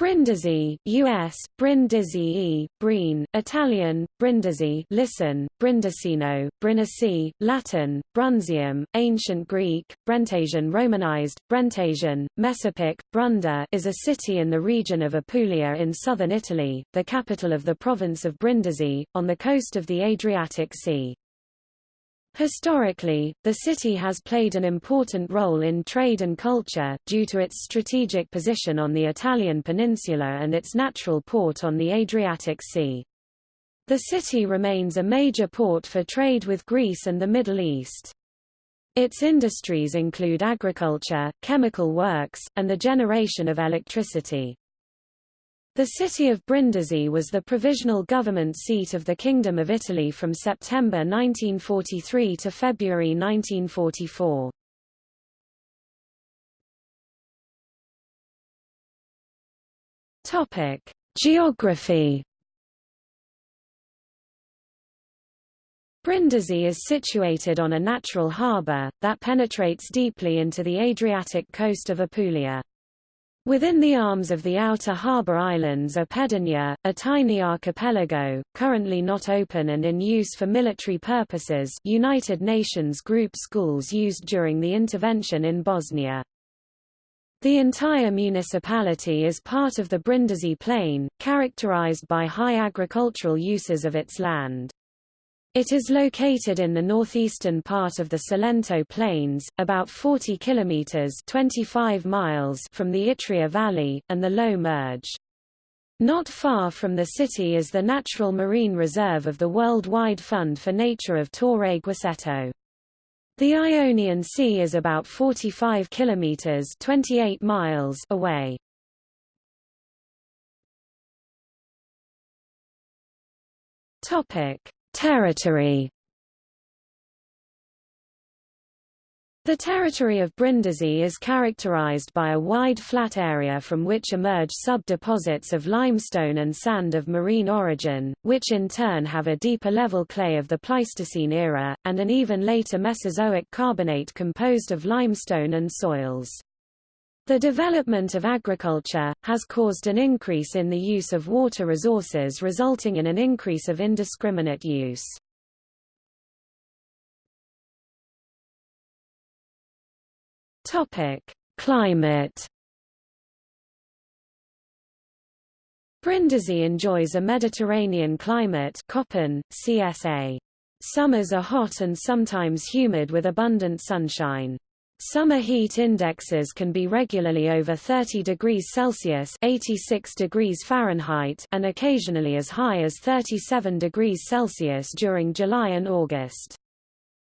Brindisi, U.S., Brindisi, Breen, Italian, Brindisi listen, Brindisino, Brindisi, Latin, Brundisium, Ancient Greek, Brentesion Romanized, Brentesion, Messapic, Brunda is a city in the region of Apulia in southern Italy, the capital of the province of Brindisi, on the coast of the Adriatic Sea. Historically, the city has played an important role in trade and culture, due to its strategic position on the Italian peninsula and its natural port on the Adriatic Sea. The city remains a major port for trade with Greece and the Middle East. Its industries include agriculture, chemical works, and the generation of electricity. The city of Brindisi was the provisional government seat of the Kingdom of Italy from September 1943 to February 1944. Topic: Geography. Brindisi is situated on a natural harbour, that penetrates deeply into the Adriatic coast of Apulia. Within the arms of the outer harbour islands are Pedinja, a tiny archipelago, currently not open and in use for military purposes United Nations group schools used during the intervention in Bosnia. The entire municipality is part of the Brindisi Plain, characterized by high agricultural uses of its land. It is located in the northeastern part of the Salento Plains, about 40 kilometers (25 miles) from the Itria Valley and the Low Murge. Not far from the city is the natural marine reserve of the Worldwide Fund for Nature of Torre Guaceto. The Ionian Sea is about 45 kilometers (28 miles) away. Topic: Territory The territory of Brindisi is characterized by a wide flat area from which emerge sub-deposits of limestone and sand of marine origin, which in turn have a deeper level clay of the Pleistocene era, and an even later Mesozoic carbonate composed of limestone and soils. The development of agriculture, has caused an increase in the use of water resources resulting in an increase of indiscriminate use. Climate Brindisi enjoys a Mediterranean climate Köppen, CSA. Summers are hot and sometimes humid with abundant sunshine. Summer heat indexes can be regularly over 30 degrees Celsius 86 degrees Fahrenheit and occasionally as high as 37 degrees Celsius during July and August.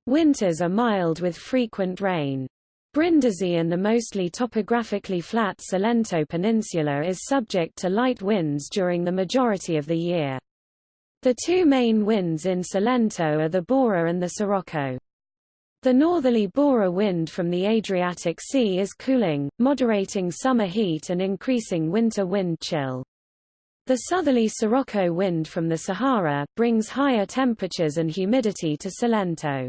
Winters are mild with frequent rain. Brindisi and the mostly topographically flat Salento Peninsula is subject to light winds during the majority of the year. The two main winds in Salento are the Bora and the Sirocco. The northerly Bora wind from the Adriatic Sea is cooling, moderating summer heat and increasing winter wind chill. The southerly Sirocco wind from the Sahara, brings higher temperatures and humidity to Salento.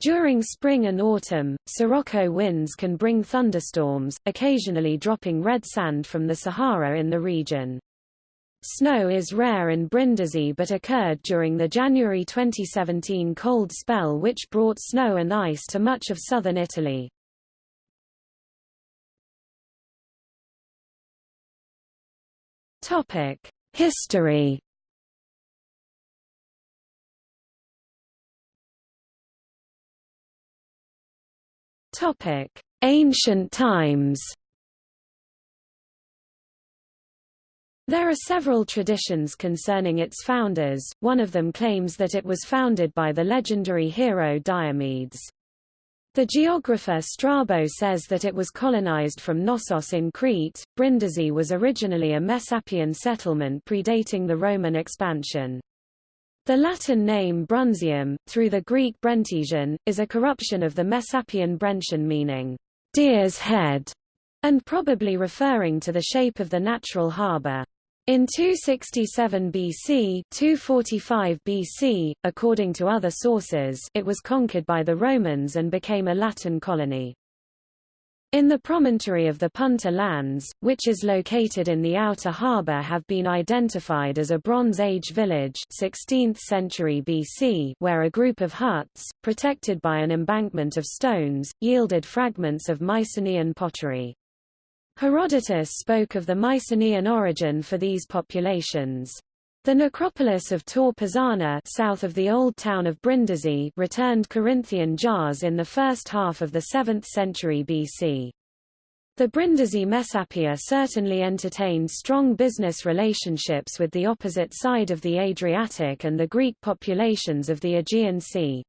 During spring and autumn, Sirocco winds can bring thunderstorms, occasionally dropping red sand from the Sahara in the region. Snow is rare in Brindisi but occurred during the January 2017 cold spell which brought snow and ice to much of southern Italy. History Ancient times There are several traditions concerning its founders, one of them claims that it was founded by the legendary hero Diomedes. The geographer Strabo says that it was colonized from Knossos in Crete. Brindisi was originally a Messapian settlement predating the Roman expansion. The Latin name Brundisium, through the Greek Brentesion, is a corruption of the Messapian Brention meaning, deer's head, and probably referring to the shape of the natural harbour. In 267 BC, 245 BC, according to other sources, it was conquered by the Romans and became a Latin colony. In the promontory of the Punta Lands, which is located in the outer harbour have been identified as a Bronze Age village 16th century BC where a group of huts, protected by an embankment of stones, yielded fragments of Mycenaean pottery. Herodotus spoke of the Mycenaean origin for these populations. The necropolis of Tor Pisana south of the old town of Brindisi returned Corinthian jars in the first half of the 7th century BC. The Brindisi Messapia certainly entertained strong business relationships with the opposite side of the Adriatic and the Greek populations of the Aegean Sea.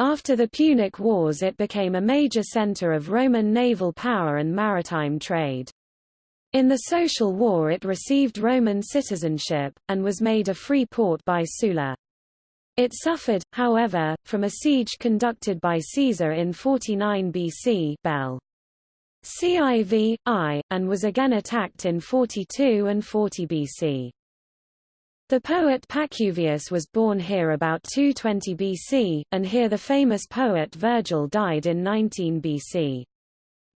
After the Punic Wars it became a major center of Roman naval power and maritime trade. In the Social War it received Roman citizenship, and was made a free port by Sulla. It suffered, however, from a siege conducted by Caesar in 49 BC Bell. Civ. I, and was again attacked in 42 and 40 BC. The poet Pacuvius was born here about 220 BC, and here the famous poet Virgil died in 19 BC.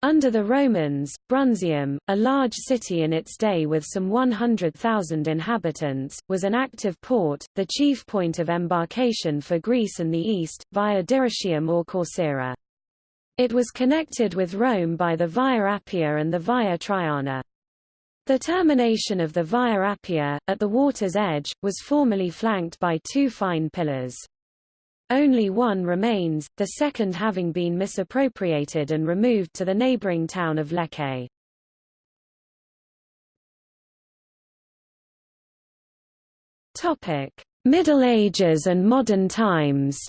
Under the Romans, Brundusium, a large city in its day with some 100,000 inhabitants, was an active port, the chief point of embarkation for Greece and the East, via Dyrrhachium or Corcyra. It was connected with Rome by the Via Appia and the Via Traiana. The termination of the Via Appia, at the water's edge, was formerly flanked by two fine pillars. Only one remains, the second having been misappropriated and removed to the neighboring town of Lecce. Middle Ages and modern times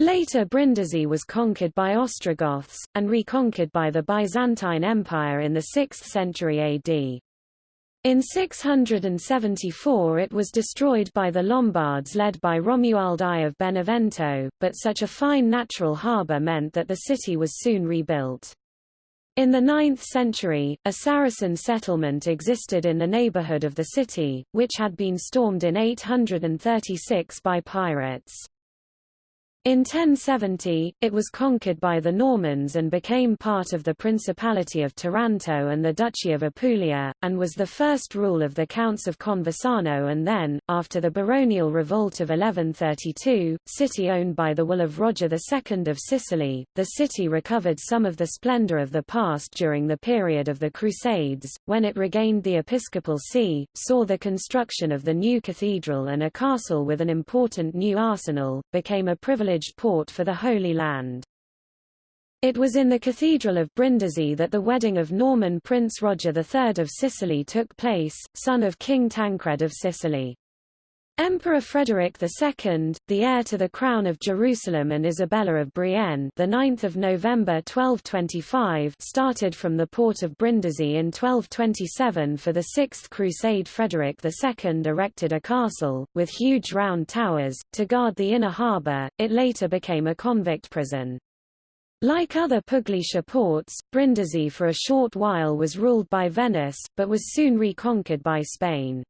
Later Brindisi was conquered by Ostrogoths, and reconquered by the Byzantine Empire in the 6th century AD. In 674 it was destroyed by the Lombards led by Romuald I of Benevento, but such a fine natural harbour meant that the city was soon rebuilt. In the 9th century, a Saracen settlement existed in the neighbourhood of the city, which had been stormed in 836 by pirates. In 1070, it was conquered by the Normans and became part of the Principality of Taranto and the Duchy of Apulia, and was the first rule of the Counts of Conversano and then, after the baronial revolt of 1132, city owned by the will of Roger II of Sicily, the city recovered some of the splendor of the past during the period of the Crusades, when it regained the episcopal see, saw the construction of the new cathedral and a castle with an important new arsenal, became a privileged port for the Holy Land. It was in the Cathedral of Brindisi that the wedding of Norman Prince Roger III of Sicily took place, son of King Tancred of Sicily. Emperor Frederick II, the heir to the crown of Jerusalem and Isabella of Brienne, the 9th of November 1225, started from the port of Brindisi in 1227 for the Sixth Crusade. Frederick II erected a castle with huge round towers to guard the inner harbour. It later became a convict prison. Like other Pugliese ports, Brindisi for a short while was ruled by Venice, but was soon reconquered by Spain.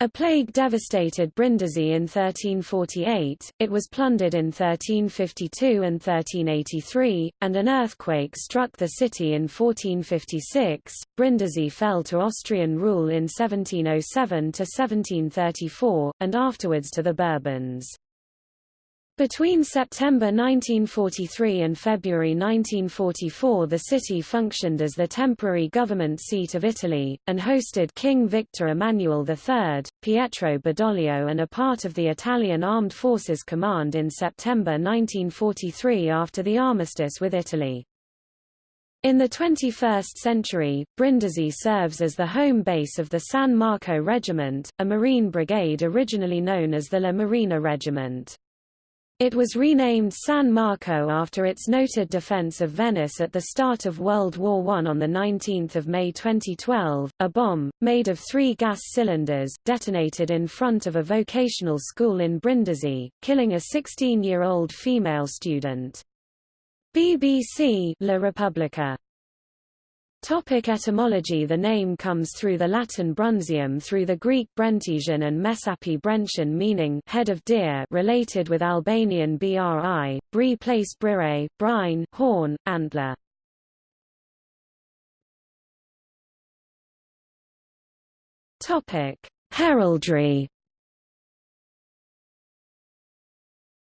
A plague devastated Brindisi in 1348, it was plundered in 1352 and 1383, and an earthquake struck the city in 1456. Brindisi fell to Austrian rule in 1707 to 1734, and afterwards to the Bourbons. Between September 1943 and February 1944 the city functioned as the temporary government seat of Italy, and hosted King Victor Emmanuel III, Pietro Badoglio and a part of the Italian Armed Forces Command in September 1943 after the armistice with Italy. In the 21st century, Brindisi serves as the home base of the San Marco Regiment, a Marine brigade originally known as the La Marina Regiment. It was renamed San Marco after its noted defense of Venice at the start of World War I on 19 May 2012. A bomb, made of three gas cylinders, detonated in front of a vocational school in Brindisi, killing a 16-year-old female student. BBC La Repubblica Topic etymology The name comes through the Latin Brundisium through the Greek Brentesion and mesapi Brention meaning head of deer related with Albanian bri, bri place brire, brine, horn, antler. Topic: Heraldry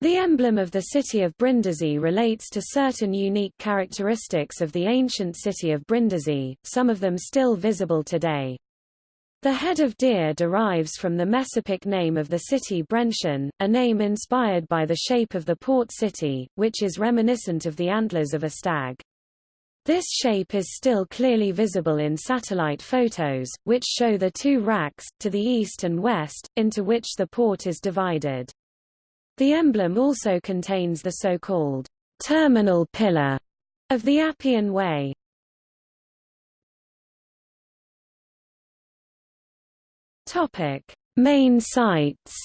The emblem of the city of Brindisi relates to certain unique characteristics of the ancient city of Brindisi, some of them still visible today. The head of deer derives from the Messapic name of the city Brention, a name inspired by the shape of the port city, which is reminiscent of the antlers of a stag. This shape is still clearly visible in satellite photos, which show the two racks, to the east and west, into which the port is divided. The emblem also contains the so-called terminal pillar of the Appian Way. Topic: Main sites.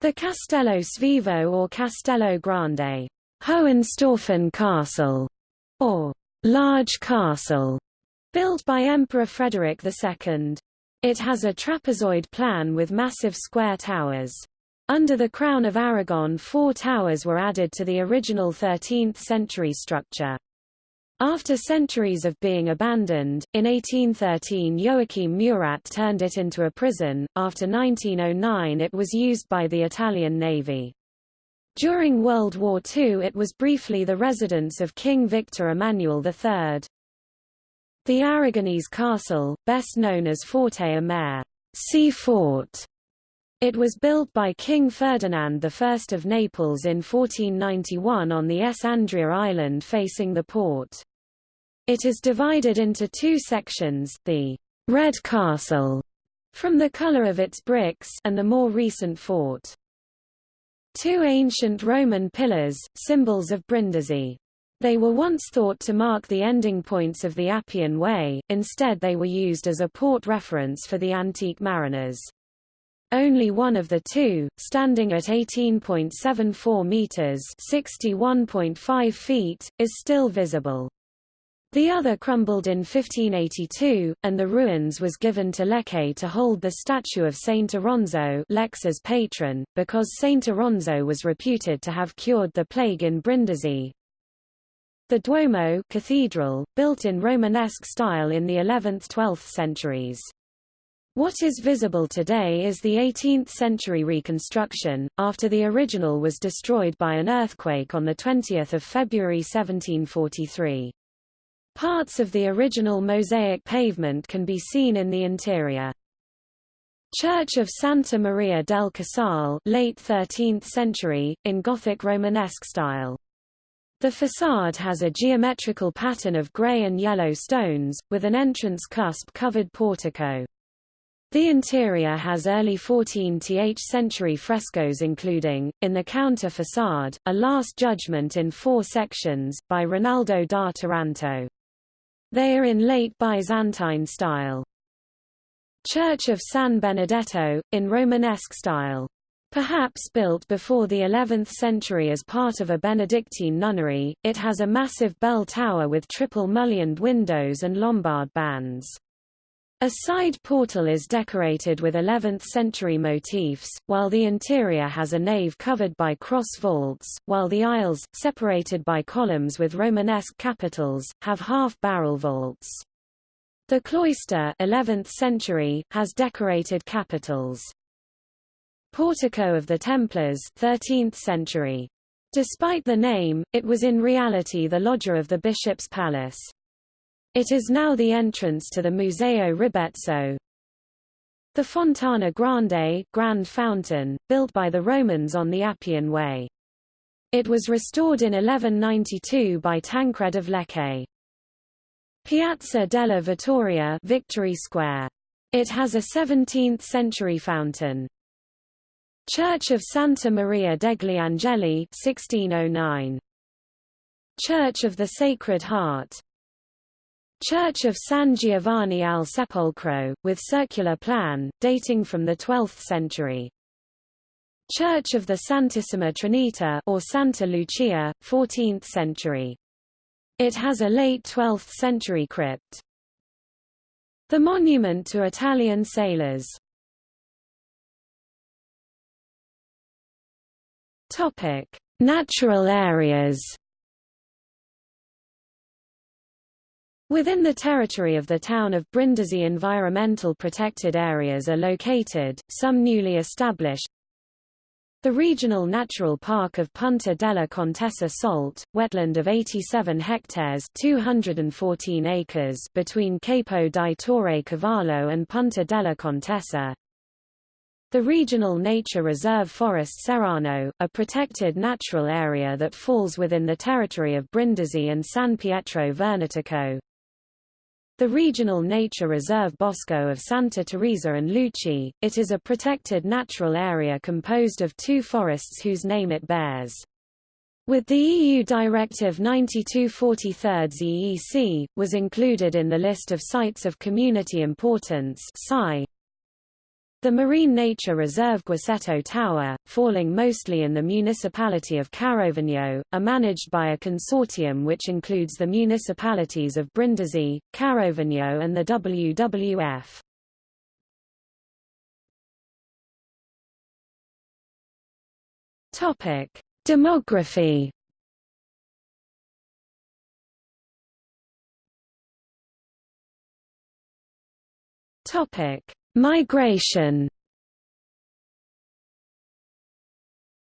The Castello Svevo or Castello Grande, Hohenstaufen Castle, or Large Castle, built by Emperor Frederick II. It has a trapezoid plan with massive square towers. Under the Crown of Aragon four towers were added to the original 13th-century structure. After centuries of being abandoned, in 1813 Joachim Murat turned it into a prison, after 1909 it was used by the Italian Navy. During World War II it was briefly the residence of King Victor Emmanuel III. The Aragonese castle, best known as Forte a Mare sea fort. It was built by King Ferdinand I of Naples in 1491 on the S. Andria island facing the port. It is divided into two sections, the Red Castle, from the color of its bricks, and the more recent fort. Two ancient Roman pillars, symbols of Brindisi. They were once thought to mark the ending points of the Appian Way, instead they were used as a port reference for the antique mariners. Only one of the two, standing at 18.74 meters (61.5 feet), is still visible. The other crumbled in 1582, and the ruins was given to Lecce to hold the statue of Saint Oronzo Lecce's patron, because Saint Oronzo was reputed to have cured the plague in Brindisi, the Duomo cathedral, built in Romanesque style in the 11th–12th centuries. What is visible today is the 18th-century reconstruction, after the original was destroyed by an earthquake on 20 February 1743. Parts of the original mosaic pavement can be seen in the interior. Church of Santa Maria del Casale late 13th century, in Gothic Romanesque style. The facade has a geometrical pattern of grey and yellow stones, with an entrance cusp-covered portico. The interior has early 14th century frescoes including, in the counter facade, a Last Judgment in four sections, by Rinaldo da Taranto. They are in late Byzantine style. Church of San Benedetto, in Romanesque style. Perhaps built before the 11th century as part of a Benedictine nunnery, it has a massive bell tower with triple mullioned windows and Lombard bands. A side portal is decorated with 11th-century motifs, while the interior has a nave covered by cross vaults, while the aisles, separated by columns with Romanesque capitals, have half-barrel vaults. The cloister 11th century, has decorated capitals. Portico of the Templars 13th century. Despite the name, it was in reality the loggia of the bishop's palace. It is now the entrance to the Museo Ribezzo. The Fontana Grande Grand Fountain, built by the Romans on the Appian Way. It was restored in 1192 by Tancred of Lecce. Piazza della Vittoria Victory Square. It has a 17th-century fountain. Church of Santa Maria degli Angeli 1609. Church of the Sacred Heart Church of San Giovanni al Sepolcro, with circular plan, dating from the 12th century. Church of the Santissima Trinita or Santa Lucia, 14th century. It has a late 12th century crypt. The monument to Italian sailors. Topic: Natural areas. Within the territory of the town of Brindisi environmental protected areas are located, some newly established. The regional natural park of Punta della Contessa Salt, wetland of 87 hectares 214 acres between Capo di Torre Cavallo and Punta della Contessa. The Regional Nature Reserve Forest Serrano, a protected natural area that falls within the territory of Brindisi and San Pietro Vernotico. The Regional Nature Reserve Bosco of Santa Teresa and Luci, it is a protected natural area composed of two forests whose name it bears. With the EU Directive 9243 EEC, was included in the list of Sites of Community Importance the Marine Nature Reserve Guaceto Tower, falling mostly in the municipality of Carovigno, are managed by a consortium which includes the municipalities of Brindisi, Carovigno and the WWF. Topic: Demography. Topic: Migration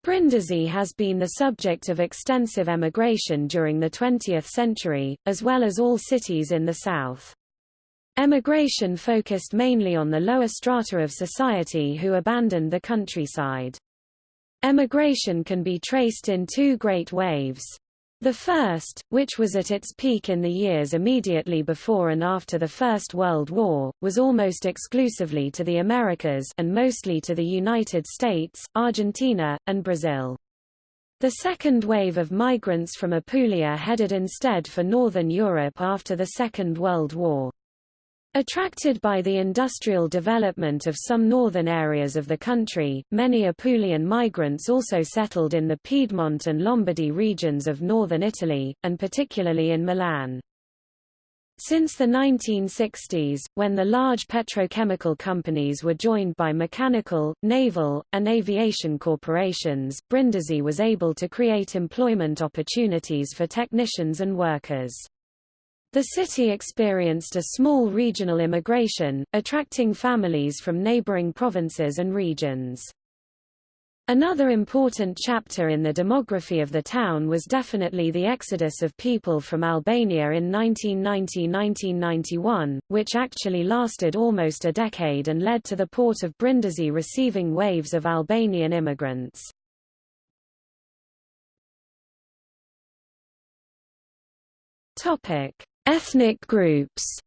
Brindisi has been the subject of extensive emigration during the 20th century, as well as all cities in the south. Emigration focused mainly on the lower strata of society who abandoned the countryside. Emigration can be traced in two great waves. The first, which was at its peak in the years immediately before and after the First World War, was almost exclusively to the Americas and mostly to the United States, Argentina, and Brazil. The second wave of migrants from Apulia headed instead for Northern Europe after the Second World War. Attracted by the industrial development of some northern areas of the country, many Apulian migrants also settled in the Piedmont and Lombardy regions of northern Italy, and particularly in Milan. Since the 1960s, when the large petrochemical companies were joined by mechanical, naval, and aviation corporations, Brindisi was able to create employment opportunities for technicians and workers. The city experienced a small regional immigration, attracting families from neighboring provinces and regions. Another important chapter in the demography of the town was definitely the exodus of people from Albania in 1990–1991, which actually lasted almost a decade and led to the port of Brindisi receiving waves of Albanian immigrants. Topic: Ethnic groups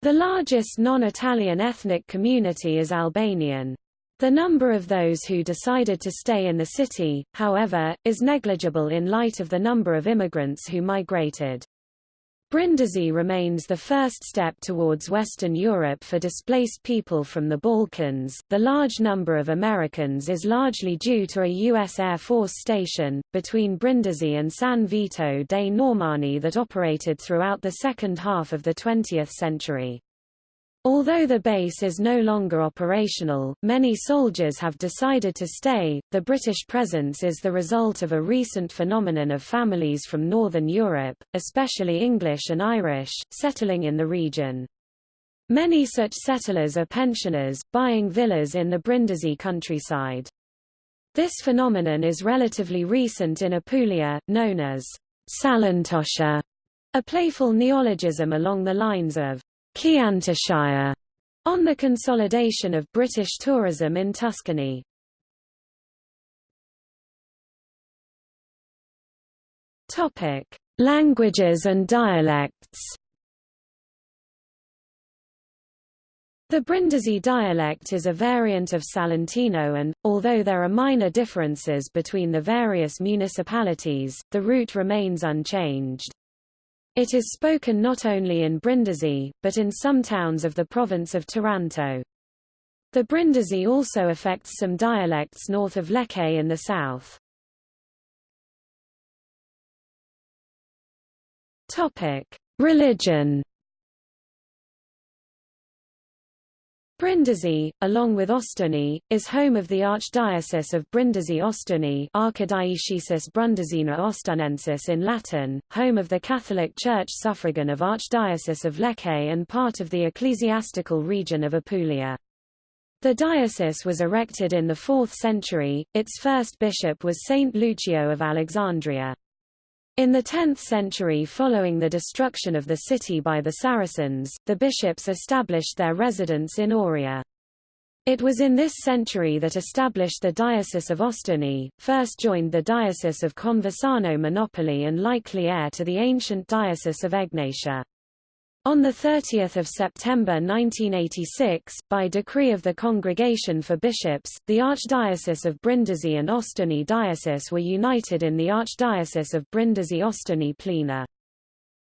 The largest non-Italian ethnic community is Albanian. The number of those who decided to stay in the city, however, is negligible in light of the number of immigrants who migrated. Brindisi remains the first step towards Western Europe for displaced people from the Balkans. The large number of Americans is largely due to a U.S. Air Force station, between Brindisi and San Vito dei Normanni that operated throughout the second half of the 20th century. Although the base is no longer operational, many soldiers have decided to stay. The British presence is the result of a recent phenomenon of families from Northern Europe, especially English and Irish, settling in the region. Many such settlers are pensioners, buying villas in the Brindisi countryside. This phenomenon is relatively recent in Apulia, known as Salentoshire, a playful neologism along the lines of Chiantishire, on the consolidation of British tourism in Tuscany. Topic: Languages and dialects. The Brindisi dialect is a variant of Salentino and, although there are minor differences between the various municipalities, the root remains unchanged. It is spoken not only in Brindisi, but in some towns of the province of Taranto. The Brindisi also affects some dialects north of Lecce in the south. Topic: Religion Brindisi, along with Ostuni, is home of the Archdiocese of Brindisi-Ostuni Archidiocesis Brundisina Ostunensis in Latin, home of the Catholic Church suffragan of Archdiocese of Lecce and part of the ecclesiastical region of Apulia. The diocese was erected in the 4th century, its first bishop was Saint Lucio of Alexandria. In the 10th century following the destruction of the city by the Saracens, the bishops established their residence in Oria. It was in this century that established the Diocese of Ostuni, first joined the Diocese of Conversano Monopoli and likely heir to the ancient Diocese of Egnatia. On 30 September 1986, by decree of the Congregation for Bishops, the Archdiocese of Brindisi and Ostuni Diocese were united in the Archdiocese of Brindisi-Ostuni Plena.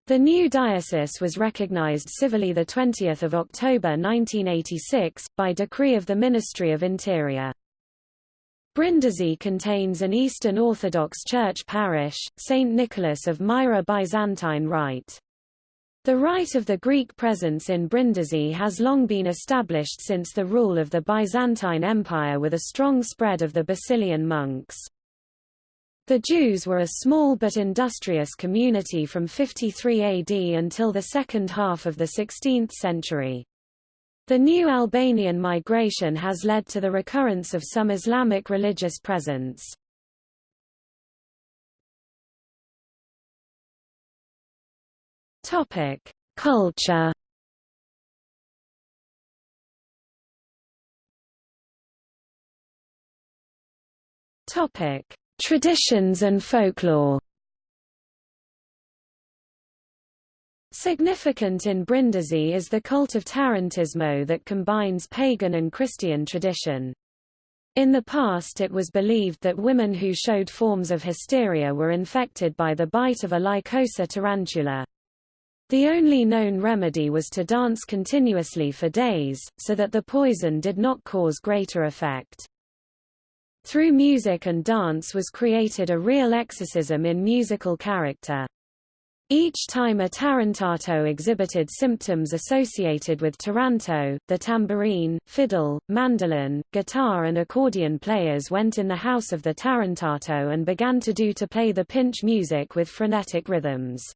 The new diocese was recognized civilly 20 October 1986, by decree of the Ministry of Interior. Brindisi contains an Eastern Orthodox Church parish, St. Nicholas of Myra Byzantine Rite. The right of the Greek presence in Brindisi has long been established since the rule of the Byzantine Empire with a strong spread of the Basilian monks. The Jews were a small but industrious community from 53 AD until the second half of the 16th century. The new Albanian migration has led to the recurrence of some Islamic religious presence. Topic: Culture. Topic: Traditions and folklore. Significant in Brindisi is the cult of Tarantismo that combines pagan and Christian tradition. In the past it was believed that women who showed forms of hysteria were infected by the bite of a Lycosa tarantula. The only known remedy was to dance continuously for days, so that the poison did not cause greater effect. Through music and dance was created a real exorcism in musical character. Each time a tarantato exhibited symptoms associated with taranto, the tambourine, fiddle, mandolin, guitar and accordion players went in the house of the tarantato and began to do to play the pinch music with frenetic rhythms.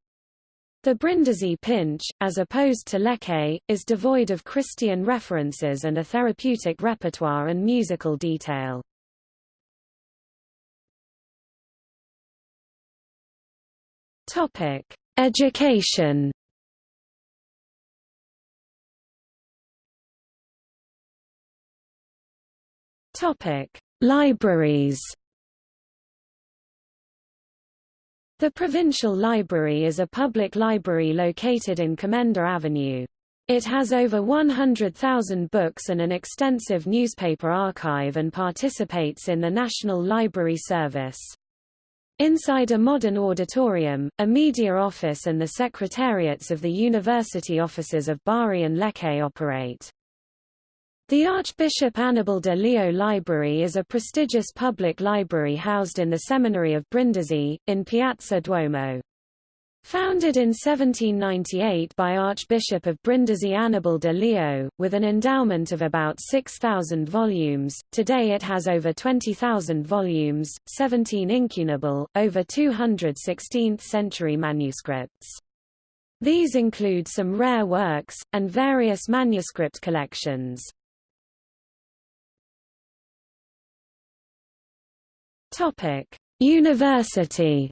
The Brindisi pinch, as opposed to Lecce, is devoid of Christian references and a therapeutic repertoire and musical detail. Topic: Education. Topic: Libraries. The Provincial Library is a public library located in Comenda Avenue. It has over 100,000 books and an extensive newspaper archive and participates in the National Library Service. Inside a modern auditorium, a media office and the secretariats of the university offices of Bari and Lecce operate. The Archbishop Annibale de Leo Library is a prestigious public library housed in the Seminary of Brindisi, in Piazza Duomo. Founded in 1798 by Archbishop of Brindisi Annibale de Leo, with an endowment of about 6,000 volumes, today it has over 20,000 volumes, 17 incunable, over 200 16th-century manuscripts. These include some rare works, and various manuscript collections. Topic: University.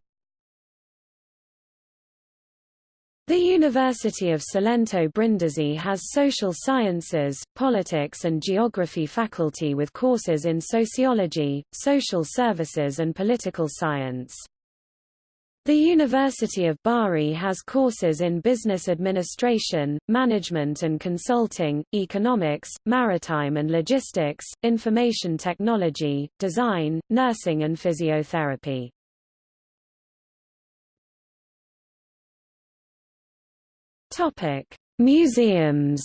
The University of Salento Brindisi has social sciences, politics and geography faculty with courses in sociology, social services and political science. The University of Bari has courses in business administration, management and consulting, economics, maritime and logistics, information technology, design, nursing and physiotherapy. Topic: Museums.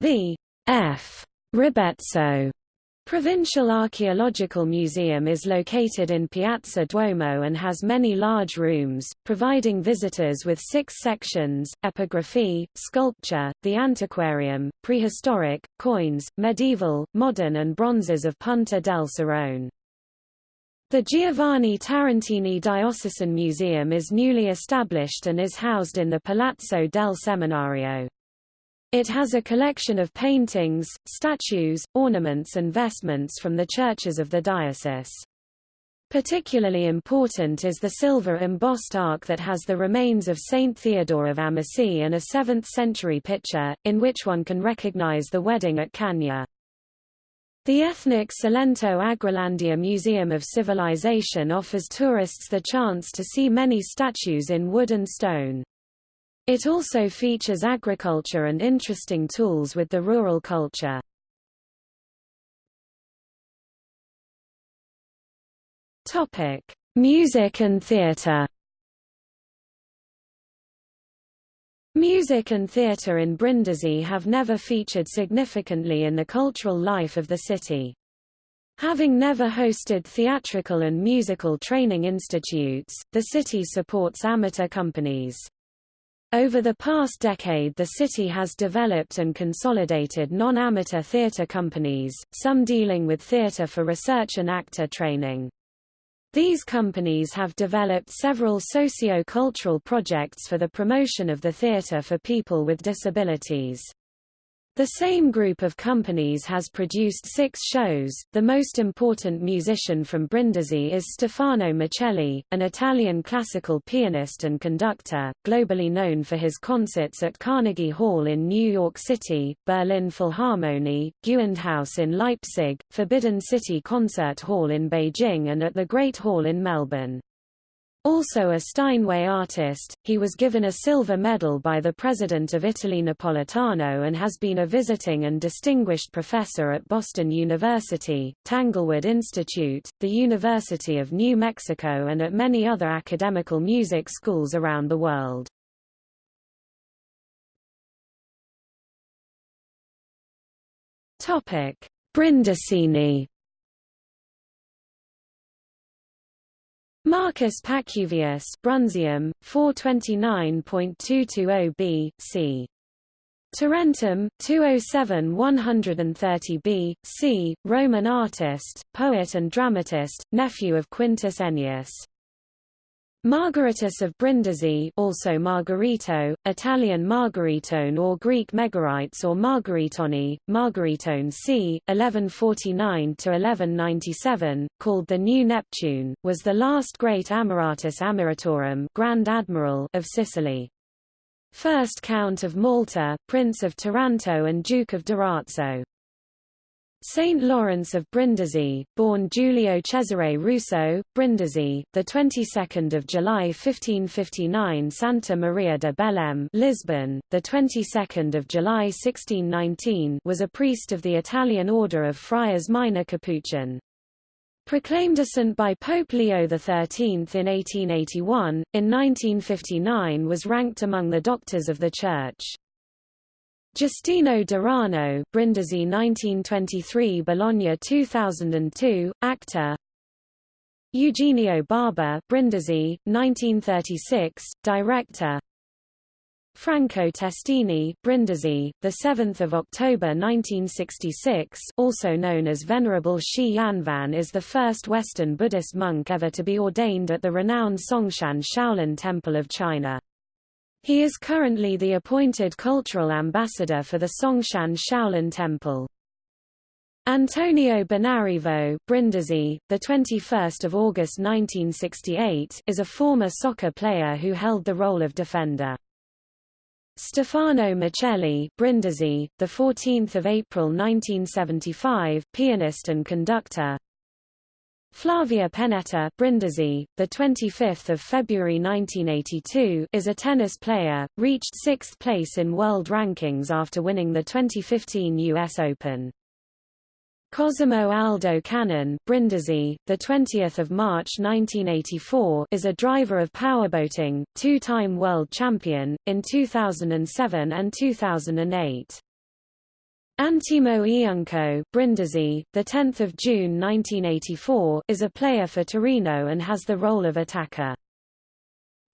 The F. Ribezzo Provincial Archaeological Museum is located in Piazza Duomo and has many large rooms, providing visitors with six sections, epigraphy, sculpture, the antiquarium, prehistoric, coins, medieval, modern and bronzes of Punta del Serrone. The Giovanni Tarantini Diocesan Museum is newly established and is housed in the Palazzo del Seminario. It has a collection of paintings, statues, ornaments and vestments from the churches of the diocese. Particularly important is the silver embossed ark that has the remains of Saint Theodore of Amasea and a 7th-century picture, in which one can recognize the wedding at Cana. The ethnic Salento Agrolandia Museum of Civilization offers tourists the chance to see many statues in wood and stone. It also features agriculture and interesting tools with the rural culture. Topic: Music and theatre. Music and theatre in Brindisi have never featured significantly in the cultural life of the city. Having never hosted theatrical and musical training institutes, the city supports amateur companies. Over the past decade the city has developed and consolidated non-amateur theatre companies, some dealing with theatre for research and actor training. These companies have developed several socio-cultural projects for the promotion of the theatre for people with disabilities. The same group of companies has produced six shows. The most important musician from Brindisi is Stefano Miceli, an Italian classical pianist and conductor, globally known for his concerts at Carnegie Hall in New York City, Berlin Philharmonie, Gewandhaus in Leipzig, Forbidden City Concert Hall in Beijing and at the Great Hall in Melbourne. Also a Steinway artist, he was given a silver medal by the President of Italy Napolitano and has been a visiting and distinguished professor at Boston University, Tanglewood Institute, the University of New Mexico and at many other academical music schools around the world. Brindisini Marcus Pacuvius Brundisium, 429.220b, c. Tarentum, 207 130b, c. Roman artist, poet and dramatist, nephew of Quintus Ennius. Margaritus of Brindisi also Margarito, Italian Margaritone or Greek Megarites or Margaritoni, Margaritone c. 1149–1197, called the New Neptune, was the last great Amiratus Amiratorum Grand Admiral of Sicily. First Count of Malta, Prince of Taranto and Duke of Durazzo. Saint Lawrence of Brindisi, born Giulio Cesare Russo, Brindisi, the 22nd of July 1559, Santa Maria de Belém, Lisbon, the 22nd of July 1619, was a priest of the Italian order of Friars Minor Capuchin. Proclaimed a saint by Pope Leo XIII in 1881, in 1959 was ranked among the doctors of the Church. Giustino Durano, Brindisi 1923 Bologna 2002, actor Eugenio Barba, Brindisi, 1936, director Franco Testini, Brindisi, the 7th of October 1966, also known as Venerable Shi Yanvan is the first Western Buddhist monk ever to be ordained at the renowned Songshan Shaolin Temple of China. He is currently the appointed cultural ambassador for the Songshan Shaolin Temple. Antonio Bonarivo, Brindisi, the 21st of August 1968, is a former soccer player who held the role of defender. Stefano Miceli, Brindisi, the 14th of April 1975, pianist and conductor. Flavia Pennetta Brindisi, the 25th of February 1982, is a tennis player, reached 6th place in world rankings after winning the 2015 US Open. Cosimo Aldo Cannon Brindisi, the 20th of March 1984, is a driver of powerboating, two-time world champion in 2007 and 2008. Antimo Iunco, Brindisi, the 10th of June 1984, is a player for Torino and has the role of attacker.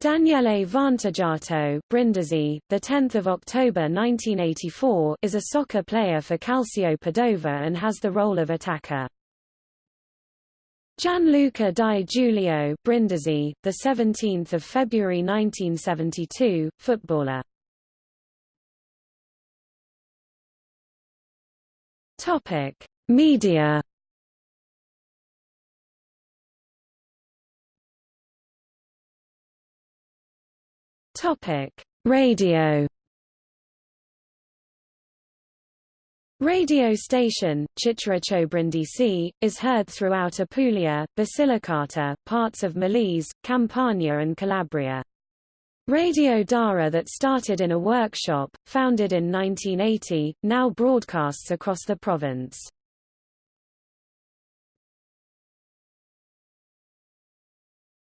Daniele Vantaggiato, Brindisi, the 10th of October 1984, is a soccer player for Calcio Padova and has the role of attacker. Gianluca Di Giulio, Brindisi, the 17th of February 1972, footballer. Topic: Media. Topic: Radio. Radio station, Brindisi, is heard throughout Apulia, Basilicata, parts of Molise, Campania and Calabria. Radio Dara that started in a workshop, founded in 1980, now broadcasts across the province.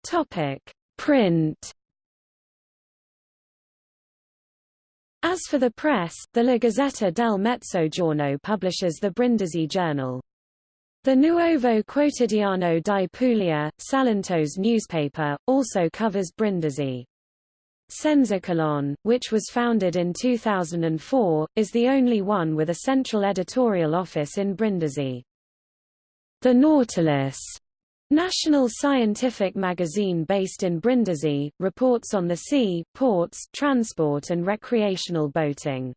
Topic: Print. As for the press, the La Gazzetta del Mezzogiorno publishes the Brindisi Journal. The Nuovo Quotidiano di Puglia, Salento's newspaper, also covers Brindisi. Senzacolonne, which was founded in 2004, is the only one with a central editorial office in Brindisi. The Nautilus National scientific magazine based in Brindisi, reports on the sea, ports, transport and recreational boating.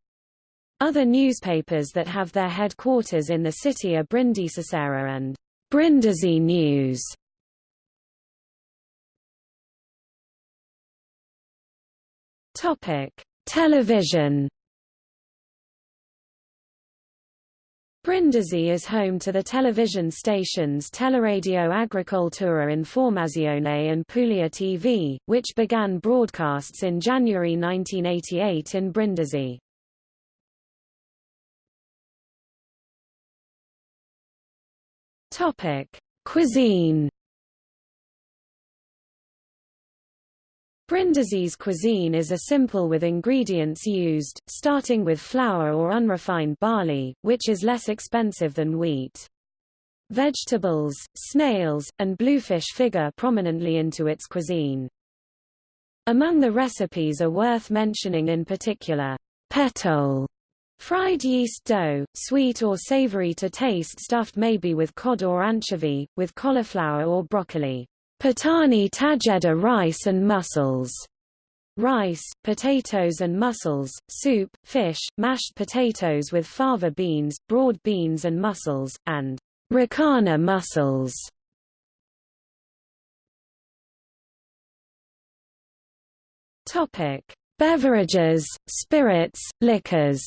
Other newspapers that have their headquarters in the city are Brindisi Sera and Brindisi News. Topic: Television. Brindisi is home to the television stations Teleradio Agricoltura Informazione and Puglia TV, which began broadcasts in January 1988 in Brindisi. Topic: Cuisine. Brindisi's cuisine is a simple with ingredients used, starting with flour or unrefined barley, which is less expensive than wheat. Vegetables, snails, and bluefish figure prominently into its cuisine. Among the recipes are worth mentioning in particular, petole, fried yeast dough, sweet or savory to taste stuffed maybe with cod or anchovy, with cauliflower or broccoli. Patani tajeda rice and mussels. Rice, potatoes and mussels, soup, fish, mashed potatoes with fava beans, broad beans and mussels, and ricana mussels. Topic: Beverages, spirits, liquors.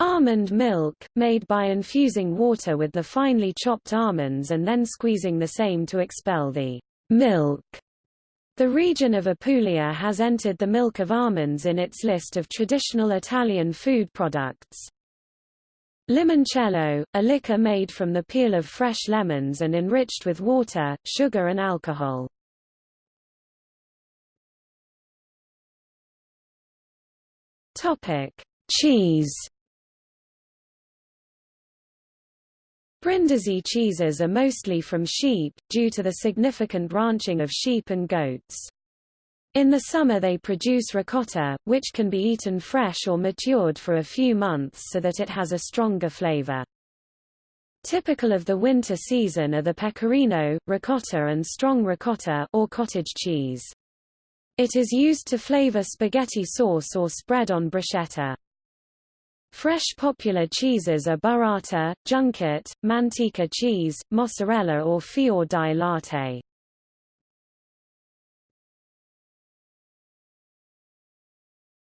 Almond milk, made by infusing water with the finely chopped almonds and then squeezing the same to expel the milk. The region of Apulia has entered the milk of almonds in its list of traditional Italian food products. Limoncello, a liquor made from the peel of fresh lemons and enriched with water, sugar and alcohol. Cheese Brindisi cheeses are mostly from sheep, due to the significant ranching of sheep and goats. In the summer they produce ricotta, which can be eaten fresh or matured for a few months so that it has a stronger flavor. Typical of the winter season are the pecorino, ricotta and strong ricotta or cottage cheese. It is used to flavor spaghetti sauce or spread on bruschetta. Fresh popular cheeses are burrata, junket, manteca cheese, mozzarella or fior di latte.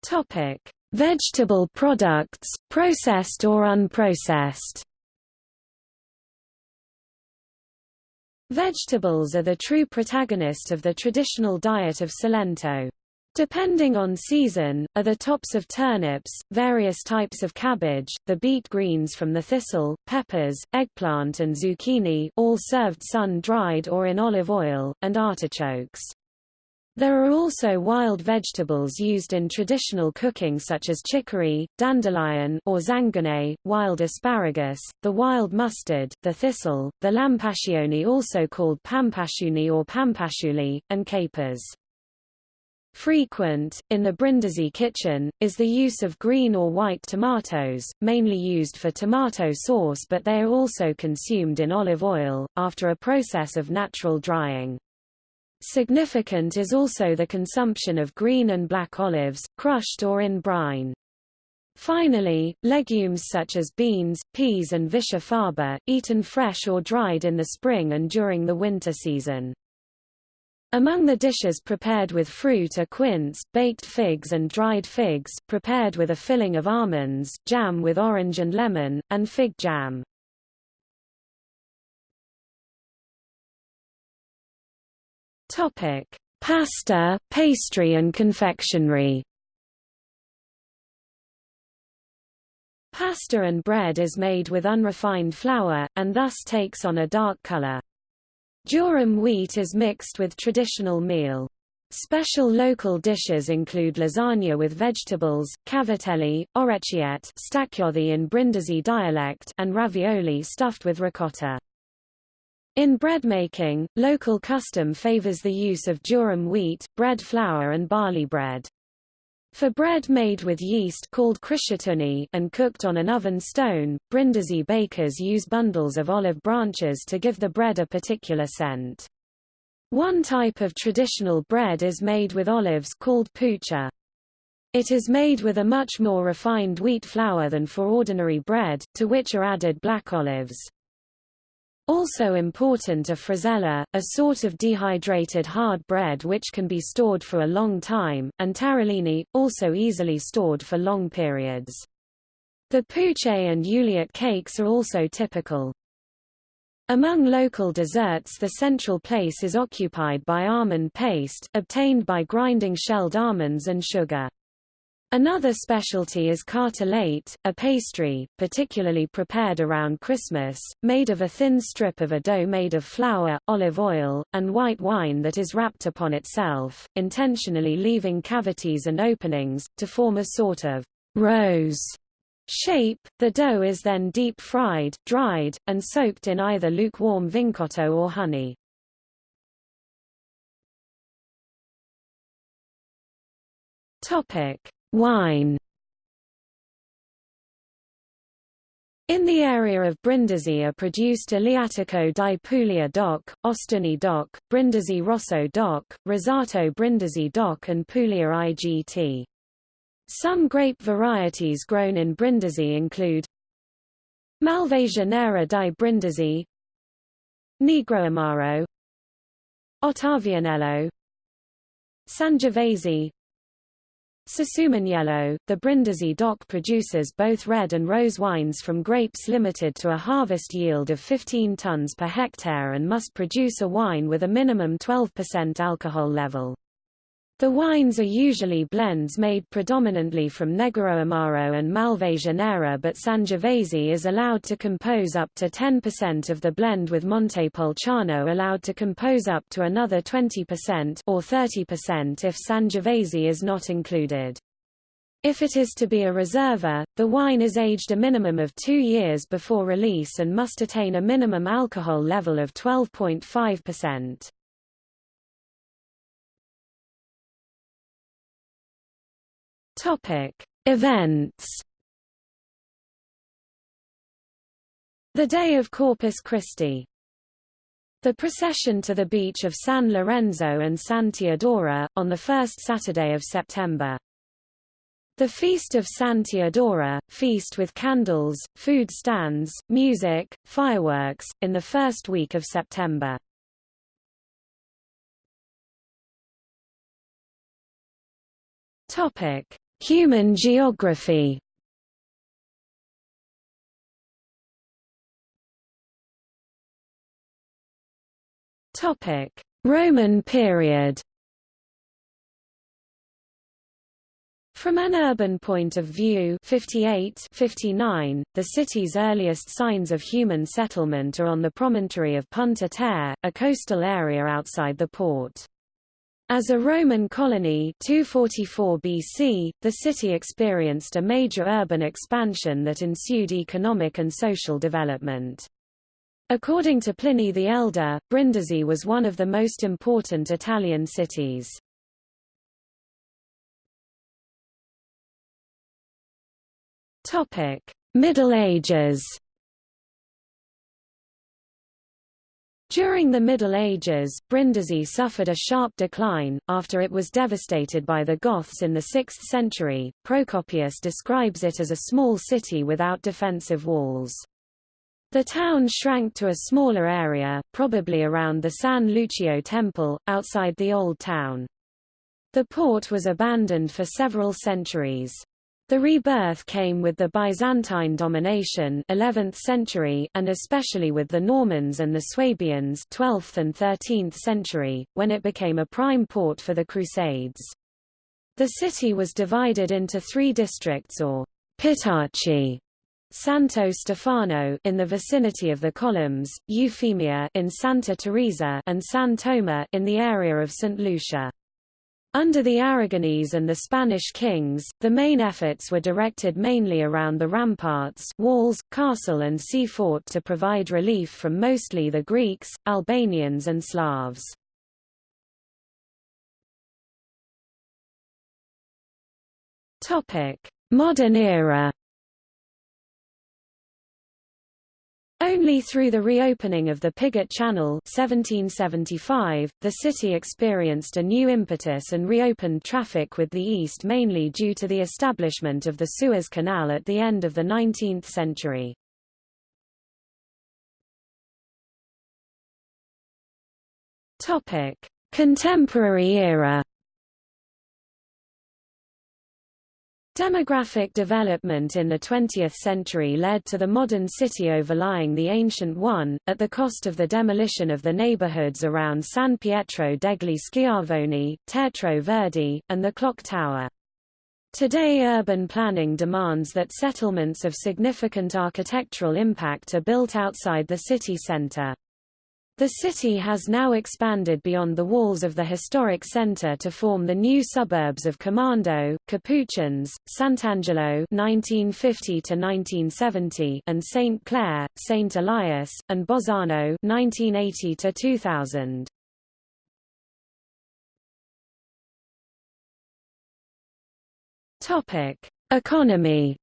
Topic: Vegetable products, processed or unprocessed. Vegetables are the true protagonist of the traditional diet of Salento. Depending on season, are the tops of turnips, various types of cabbage, the beet greens from the thistle, peppers, eggplant and zucchini all served sun-dried or in olive oil, and artichokes. There are also wild vegetables used in traditional cooking such as chicory, dandelion or zanganay, wild asparagus, the wild mustard, the thistle, the lampascione also called pampasciuni or pampasciuli, and capers. Frequent, in the Brindisi kitchen, is the use of green or white tomatoes, mainly used for tomato sauce but they are also consumed in olive oil, after a process of natural drying. Significant is also the consumption of green and black olives, crushed or in brine. Finally, legumes such as beans, peas and viscia faba, eaten fresh or dried in the spring and during the winter season. Among the dishes prepared with fruit are quince, baked figs and dried figs, prepared with a filling of almonds, jam with orange and lemon, and fig jam. Topic: Pasta, pastry and confectionery. Pasta and bread is made with unrefined flour, and thus takes on a dark color. Durum wheat is mixed with traditional meal. Special local dishes include lasagna with vegetables, cavatelli, orecchiette stacchiodi in Brindisi dialect and ravioli stuffed with ricotta. In bread making, local custom favors the use of durum wheat, bread flour and barley bread. For bread made with yeast called krishatuni and cooked on an oven stone, Brindisi bakers use bundles of olive branches to give the bread a particular scent. One type of traditional bread is made with olives called pucha. It is made with a much more refined wheat flour than for ordinary bread, to which are added black olives. Also important are frisella, a sort of dehydrated hard bread which can be stored for a long time, and tarallini, also easily stored for long periods. The puche and uliot cakes are also typical. Among local desserts the central place is occupied by almond paste, obtained by grinding shelled almonds and sugar. Another specialty is cartellate, a pastry, particularly prepared around Christmas, made of a thin strip of a dough made of flour, olive oil, and white wine that is wrapped upon itself, intentionally leaving cavities and openings, to form a sort of rose shape. The dough is then deep fried, dried, and soaked in either lukewarm vincotto or honey. Topic: Wine In the area of Brindisi are produced Aleatico di Puglia DOC, Ostuni DOC, Brindisi Rosso DOC, Rosato Brindisi DOC and Puglia IGT. Some grape varieties grown in Brindisi include Malvasia nera di Brindisi Negro Amaro Ottavianello Sangiovese Susumaniello, the Brindisi DOC produces both red and rose wines from grapes limited to a harvest yield of 15 tons per hectare and must produce a wine with a minimum 12% alcohol level. The wines are usually blends made predominantly from Negro Amaro and Malvasia Nera but Sangiovese is allowed to compose up to 10% of the blend with Montepulciano allowed to compose up to another 20% or 30% if Sangiovese is not included. If it is to be a reserva, the wine is aged a minimum of two years before release and must attain a minimum alcohol level of 12.5%. Topic: Events. The Day of Corpus Christi. The procession to the beach of San Lorenzo and San Teodoro, on the first Saturday of September. The Feast of San Teodoro, feast with candles, food stands, music, fireworks, in the first week of September. Topic. Human geography Roman period. From an urban point of view 58 59, the city's earliest signs of human settlement are on the promontory of Punta Terre, a coastal area outside the port. As a Roman colony 244 BC, the city experienced a major urban expansion that ensued economic and social development. According to Pliny the Elder, Brindisi was one of the most important Italian cities. Middle Ages During the Middle Ages, Brindisi suffered a sharp decline, after it was devastated by the Goths in the 6th century. Procopius describes it as a small city without defensive walls. The town shrank to a smaller area, probably around the San Lucio temple, outside the Old Town. The port was abandoned for several centuries. The rebirth came with the Byzantine domination 11th century and especially with the Normans and the Swabians 12th and 13th century, when it became a prime port for the Crusades. The city was divided into three districts or Pitaci, Santo Stefano in the vicinity of the columns, Eufemia in Santa Teresa and San Toma in the area of St. Lucia. Under the Aragonese and the Spanish kings, the main efforts were directed mainly around the ramparts walls, castle and sea fort to provide relief from mostly the Greeks, Albanians and Slavs. Modern era Only through the reopening of the Piggott Channel 1775, the city experienced a new impetus and reopened traffic with the east mainly due to the establishment of the Suez Canal at the end of the 19th century. Contemporary era Demographic development in the 20th century led to the modern city overlying the ancient one, at the cost of the demolition of the neighborhoods around San Pietro degli Schiavoni, Teatro Verdi, and the Clock Tower. Today urban planning demands that settlements of significant architectural impact are built outside the city center. The city has now expanded beyond the walls of the historic center to form the new suburbs of Commando, Capuchins, Sant'Angelo (1950–1970) and Saint Clair, Saint Elias, and Bolzano (1980–2000). Topic: Economy.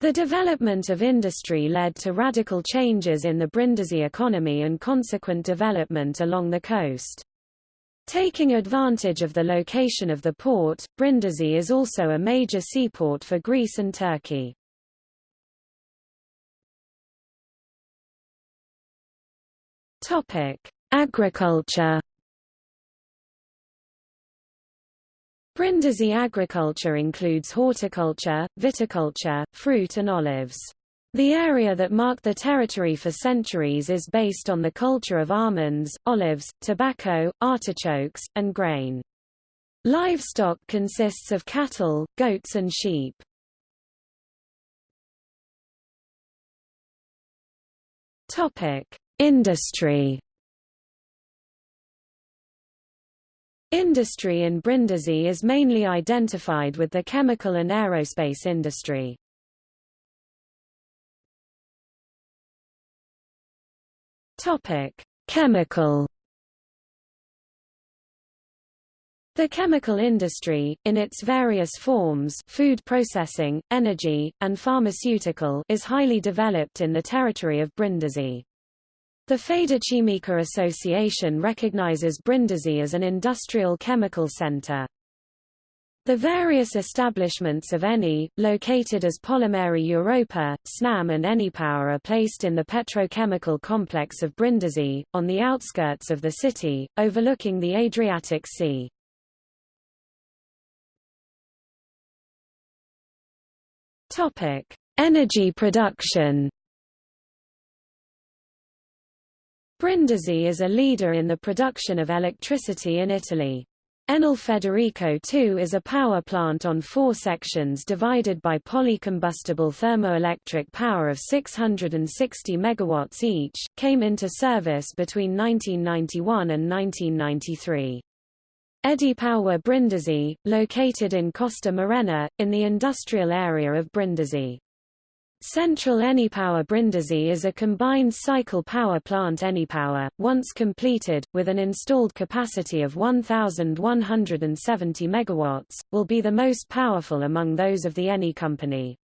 The development of industry led to radical changes in the Brindisi economy and consequent development along the coast. Taking advantage of the location of the port, Brindisi is also a major seaport for Greece and Turkey. Agriculture Brindisi agriculture includes horticulture, viticulture, fruit and olives. The area that marked the territory for centuries is based on the culture of almonds, olives, tobacco, artichokes, and grain. Livestock consists of cattle, goats and sheep. Industry Industry in Brindisi is mainly identified with the chemical and aerospace industry. Topic: Chemical The chemical industry, in its various forms food processing, energy, and pharmaceutical is highly developed in the territory of Brindisi. The Federchimica Association recognizes Brindisi as an industrial chemical center. The various establishments of ENI, located as Polimeri Europa, SNAM and ENIPower are placed in the petrochemical complex of Brindisi, on the outskirts of the city, overlooking the Adriatic Sea. Energy production Brindisi is a leader in the production of electricity in Italy. Enel Federico II is a power plant on four sections divided by polycombustible thermoelectric power of 660 MW each, came into service between 1991 and 1993. EdiPower Brindisi, located in Costa Morena, in the industrial area of Brindisi. Central EniPower Brindisi is a combined cycle power plant EniPower, once completed, with an installed capacity of 1,170 MW, will be the most powerful among those of the Eni company.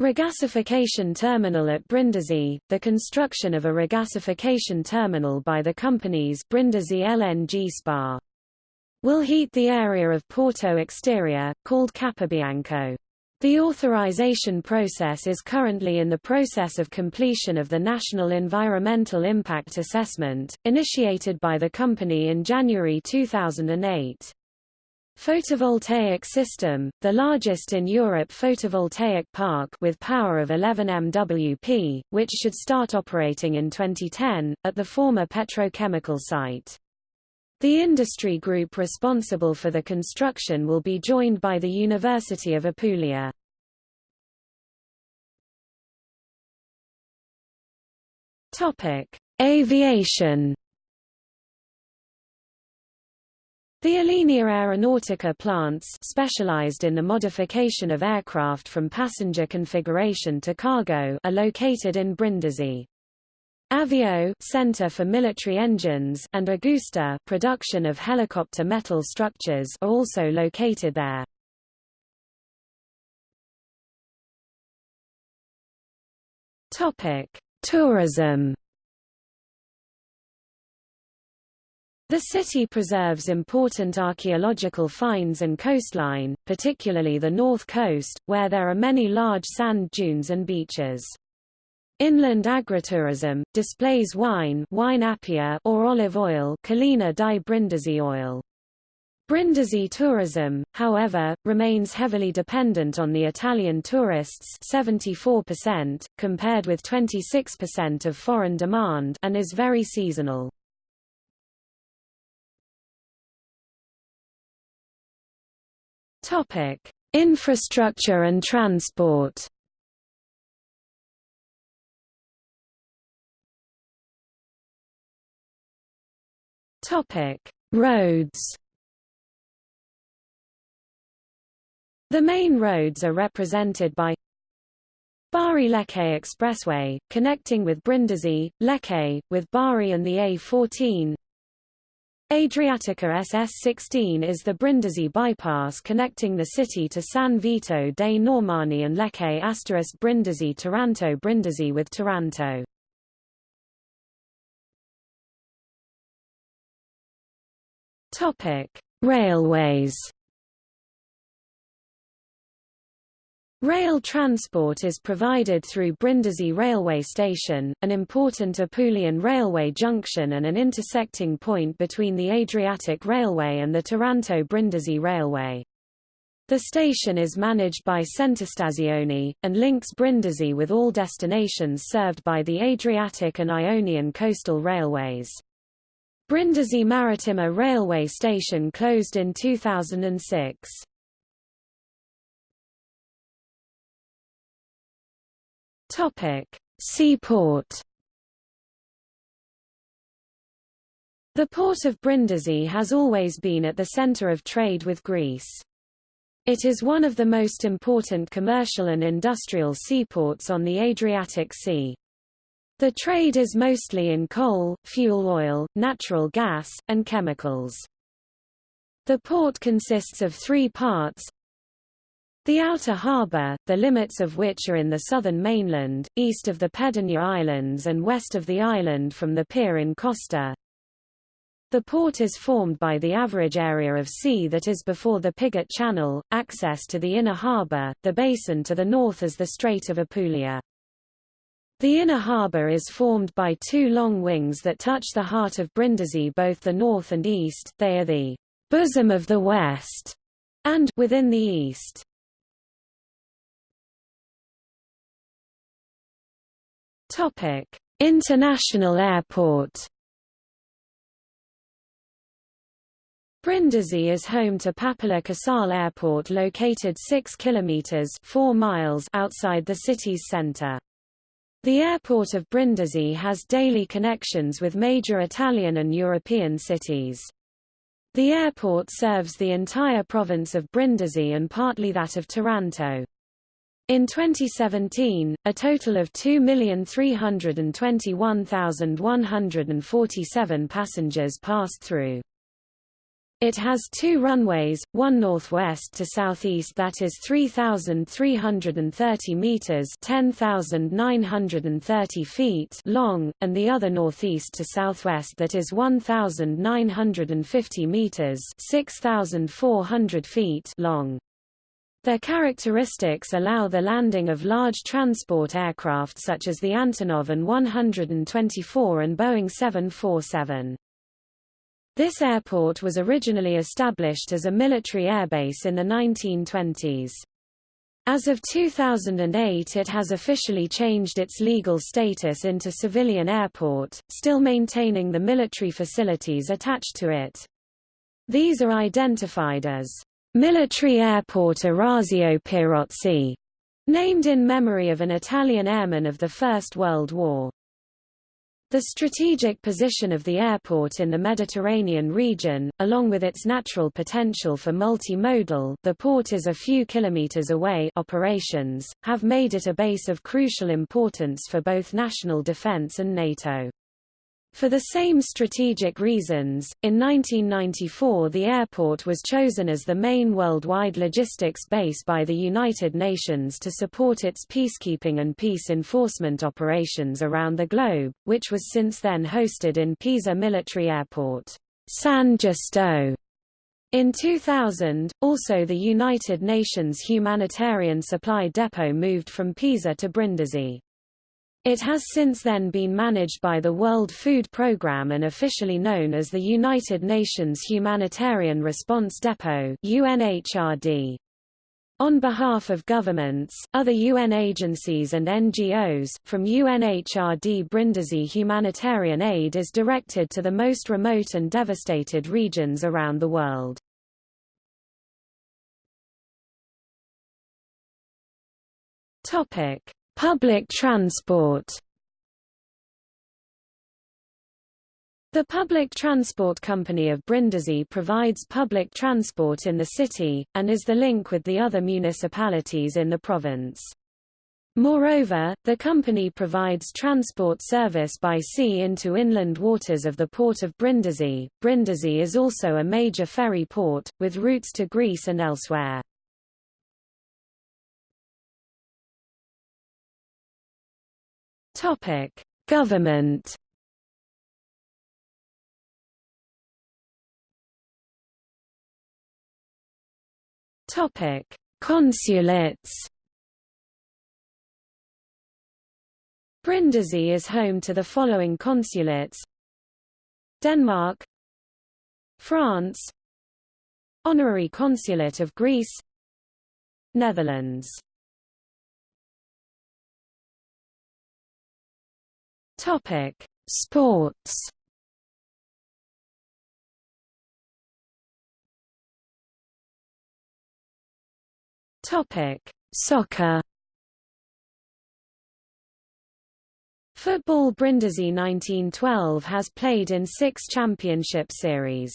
Regasification terminal at Brindisi, the construction of a regasification terminal by the company's Brindisi LNG SPA. Will heat the area of Porto Exterior, called Capobianco. The authorization process is currently in the process of completion of the National Environmental Impact Assessment, initiated by the company in January 2008. Photovoltaic system, the largest in Europe photovoltaic park with power of 11 MWP, which should start operating in 2010, at the former petrochemical site. The industry group responsible for the construction will be joined by the University of Apulia. Topic: Aviation. The Alenia Aeronautica plants specialized in the modification of aircraft from passenger configuration to cargo are located in Brindisi. Avio Center for Military Engines and Agusta production of helicopter metal structures are also located there. Topic: Tourism. The city preserves important archaeological finds and coastline, particularly the north coast, where there are many large sand dunes and beaches. Inland agritourism, displays wine wine or olive oil Collina di Brindisi oil. Brindisi tourism, however, remains heavily dependent on the Italian tourists 74%, compared with 26% of foreign demand and is very seasonal. Infrastructure and transport Topic: Roads. The main roads are represented by Bari-Lecce Expressway, connecting with Brindisi, Lecce, with Bari and the A14. Adriatica SS16 is the Brindisi bypass connecting the city to San Vito dei Normanni and Lecce Brindisi Taranto Brindisi with Taranto. Railways. Rail transport is provided through Brindisi railway station, an important Apulian railway junction and an intersecting point between the Adriatic Railway and the Taranto-Brindisi Railway. The station is managed by Centostazioni, and links Brindisi with all destinations served by the Adriatic and Ionian coastal railways. Brindisi Marittima railway station closed in 2006. Topic: Seaport. The port of Brindisi has always been at the center of trade with Greece. It is one of the most important commercial and industrial seaports on the Adriatic Sea. The trade is mostly in coal, fuel oil, natural gas, and chemicals. The port consists of three parts. The outer harbour, the limits of which are in the southern mainland, east of the Pedagne Islands and west of the island from the pier in Costa. The port is formed by the average area of sea that is before the Pigot Channel, access to the inner harbour, the basin to the north as the Strait of Apulia. The inner harbour is formed by two long wings that touch the heart of Brindisi both the north and east, they are the bosom of the west, and within the east. Topic: International Airport. Brindisi is home to Papola Casale Airport located 6 kilometers 4 miles outside the city's center. The airport of Brindisi has daily connections with major Italian and European cities. The airport serves the entire province of Brindisi and partly that of Taranto. In 2017, a total of 2,321,147 passengers passed through. It has two runways, one northwest to southeast that is 3,330 meters (10,930 feet) long, and the other northeast to southwest that is 1,950 meters (6,400 feet) long. Their characteristics allow the landing of large transport aircraft such as the Antonov An-124 and Boeing 747. This airport was originally established as a military airbase in the 1920s. As of 2008 it has officially changed its legal status into civilian airport, still maintaining the military facilities attached to it. These are identified as Military Airport Orazio Pierozzi, named in memory of an Italian airman of the First World War. The strategic position of the airport in the Mediterranean region, along with its natural potential for multimodal the port is a few kilometers away operations, have made it a base of crucial importance for both national defense and NATO. For the same strategic reasons, in 1994 the airport was chosen as the main worldwide logistics base by the United Nations to support its peacekeeping and peace enforcement operations around the globe, which was since then hosted in Pisa Military Airport, San Giusto. In 2000, also the United Nations Humanitarian Supply Depot moved from Pisa to Brindisi. It has since then been managed by the World Food Programme and officially known as the United Nations Humanitarian Response Depot UNHRD. On behalf of governments, other UN agencies and NGOs, from UNHRD Brindisi humanitarian aid is directed to the most remote and devastated regions around the world. Topic. Public transport The Public Transport Company of Brindisi provides public transport in the city, and is the link with the other municipalities in the province. Moreover, the company provides transport service by sea into inland waters of the port of Brindisi. Brindisi is also a major ferry port, with routes to Greece and elsewhere. Topic: Government. Topic: Consulates. Brindisi is home to the following consulates: Denmark, France, Honorary Consulate of Greece, Netherlands. Topic: Sports. Topic: Soccer. Football Brindisi 1912 has played in six championship series.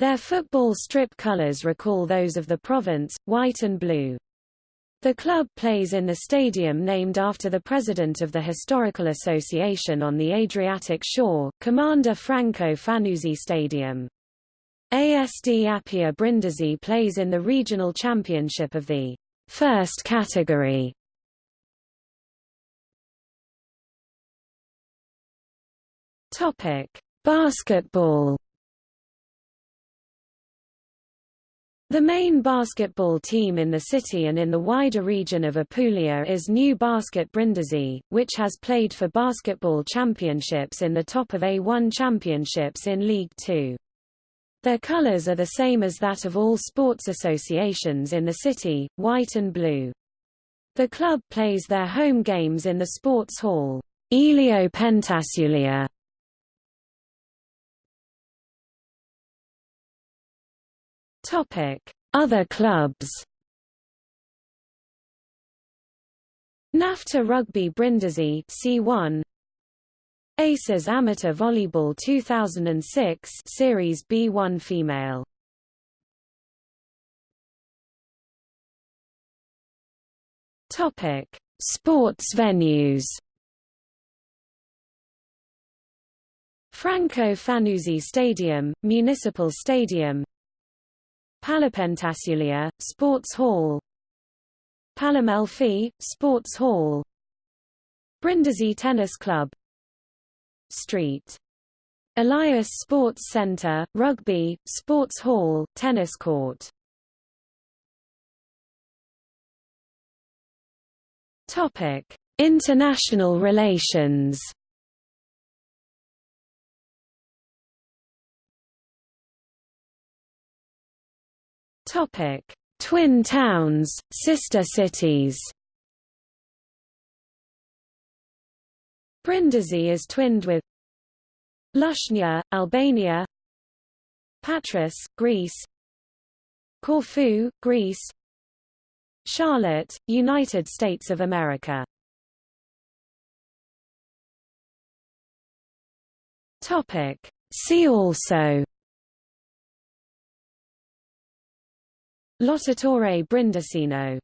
Their football strip colours recall those of the province, white and blue. The club plays in the stadium named after the president of the Historical Association on the Adriatic shore, Commander Franco Fanuzzi Stadium. ASD Apia Brindisi plays in the regional championship of the first category. Topic: Basketball The main basketball team in the city and in the wider region of Apulia is New Basket Brindisi, which has played for basketball championships in the top of A1 championships in League 2. Their colors are the same as that of all sports associations in the city, white and blue. The club plays their home games in the sports hall, Elio Pentassuglia, Other clubs. NAFTA Rugby Brindisi C1 Aces Amateur Volleyball 2006 Series B1 Female. Topic. Sports venues. Franco Fanuzzi Stadium, Municipal Stadium Palapentassuglia, Sports Hall Palamelfi, Sports Hall Brindisi Tennis Club Street. Elias Sports Centre, Rugby, Sports Hall, Tennis Court Topic: International relations. Topic: Twin towns, sister cities. Brindisi is twinned with Lushnja, Albania. Patras, Greece. Corfu, Greece. Charlotte, United States of America. Topic. See also Lottatore Brindisino